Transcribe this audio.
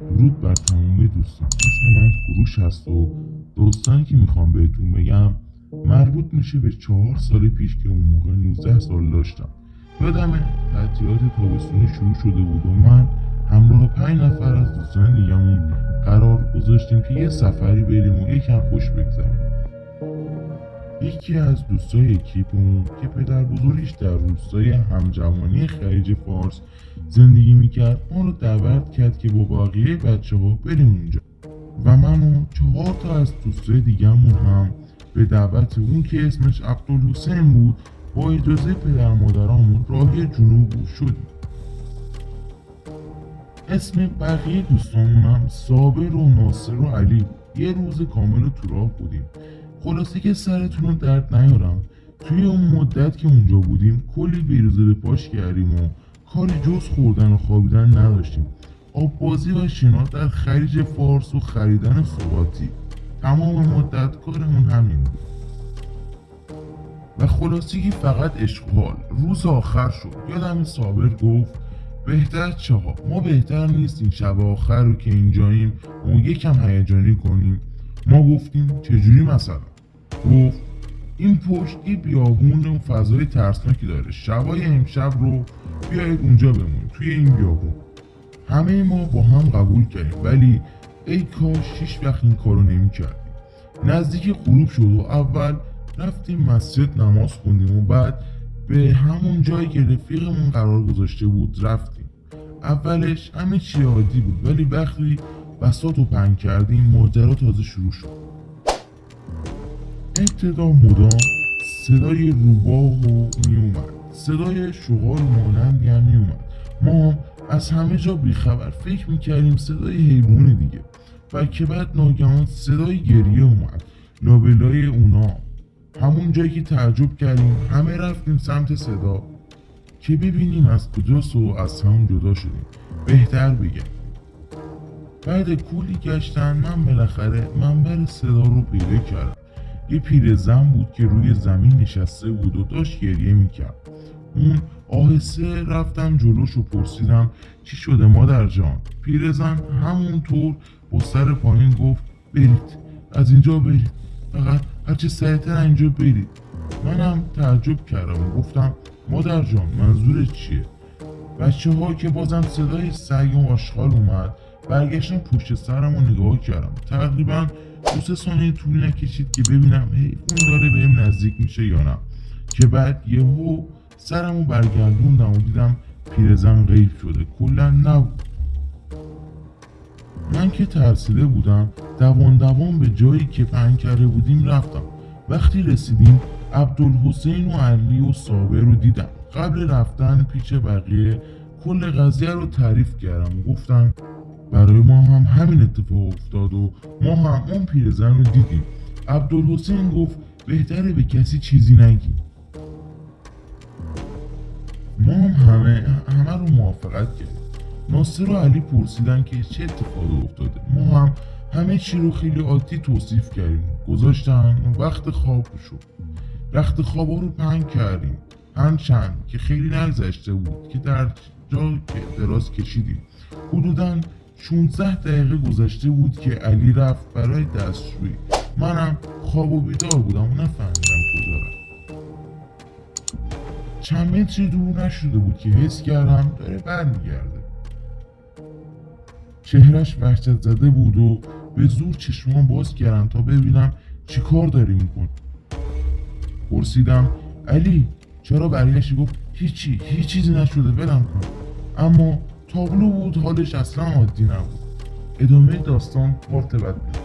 درود بر تمامی دوستان. اسم من کوروش هست و داستانی که می‌خوام بهتون بگم مربوط میشه به چهار سال پیش که اون موقع 19 سال داشتم. یادم تعطیلات تابستونی شروع شده بود و من همراه پنج نفر از دوستان دیگمون قرار گذاشتیم که یه سفری بریم و یکم خوش بگذرونیم. یکی از دوستای اکیپمون که پدر بزرگش در روستای همجوانی خلیج فارس زندگی می‌کرد ما رو دعوت کرد که با بقیه بچه ها بریم اونجا. و من و چهار تا از دوستای دیگهمون هم به دعوت اون که اسمش عبدالحسین بود با اجازه پدر مادرامون راهی جنوب شدیم. اسم بقیه دوستامون هم صابر و ناصر و علی. یه روز کامل تو راه بودیم. خلاصه که سرتون رو درد نیارم. توی اون مدت که اونجا بودیم کلی بیروزه به پاش کردیم و کاری جز خوردن و خوابیدن نداشتیم. آب بازی و شنا در خلیج فارس و خریدن سوقاتی تمام مدت کارمون همین بود. و خلاصگی فقط اشغال روز آخر شد. یادم صابر گفت بهتر چه ما بهتر نیست این شب آخر رو که اینجاییم اون یکم هیجانی کنیم. ما گفتیم چجوری مثلا؟ گفت این پشت یه بیابون و فضای ترسناکی داره. شبای امشب رو بیایید اونجا بمون توی این بیابون. همه ما با هم قبول کردیم ولی ای کاش هیچ وقت این کارو نمی کردیم نزدیک غروب شد و اول رفتیم مسجد نماز خوندیم و بعد به همون جایی که رفیقمون قرار گذاشته بود رفتیم. اولش همه چی عادی بود ولی وقتی بسات رو پنگ کردیم ماجرا تازه شروع شد. ابتدا مدام صدای روباه و میومد صدای شغال مانندی هم میومد ما از همه جا بیخبر فکر می‌کردیم صدای حیوان دیگه و که بعد ناگهان صدای گریه اومد. لابلای اونا. همون جایی که تعجب کردیم همه رفتیم سمت صدا که ببینیم از کجاست و از هم جدا شدیم. بهتر بگم. بعد کولی گشتن من بالاخره منبر صدا رو پیدا کردم. یه پیرزن بود که روی زمین نشسته بود و داشت گریه می‌کرد. اون آهسته رفتم جلوش و پرسیدم چی شده مادر جان؟ پیرزن همونطور با سر پایین گفت برید از اینجا برید فقط هرچه سریعتر اینجا برید. منم تعجب کردم و گفتم مادر جان منظورت چیه؟ بچه ها که بازم صدای سگ و آشغال اومد. برگشتم پشت سرم و نگاه کردم. تقریبا دو سه ثانیه طول نکشید که ببینم اون داره بهم نزدیک میشه یا نه. که بعد یهو سرمو برگردوندم و دیدم پیرزن غیب شده. کلا نبود. من که ترسیده بودم دوان دوان به جایی که پنگ کرده بودیم رفتم. وقتی رسیدیم عبدالحسین و علی و صابر رو دیدم. قبل رفتن پیش بقیه کل قضیه رو تعریف کردم. گفتن برای ما هم همین اتفاق افتاد و ما هم اون پیرزن رو دیدیم. عبدالحسین گفت بهتره به کسی چیزی نگیم ما هم همه همه رو موافقت کردیم. ناصر و علی پرسیدن که چه اتفاقی افتاده. ما هم همه چی رو خیلی عادی توصیف کردیم. گذاشتن وقت خواب شد. وقت خواب رو پنگ کردیم. چند که خیلی نگذشته بود که در جا دراز کشیدیم. حدودا 16 دقیقه گذشته بود که علی رفت برای دستشویی. منم خواب و بیدار بودم و نفهمیدم کجا رفت. چند متری دور نشده بود که حس کردم داره برمیگرده. چهرش وحشت زده بود و به زور چشمان باز کردم تا ببینم چی کار داری میکن پرسیدم علی چرا برگشتی؟ گفت هیچی هیچ چیزی نشده برم کن. اما تابلو بود حالش اصلا عادی نبود. ادامه داستان پارت بعد بود.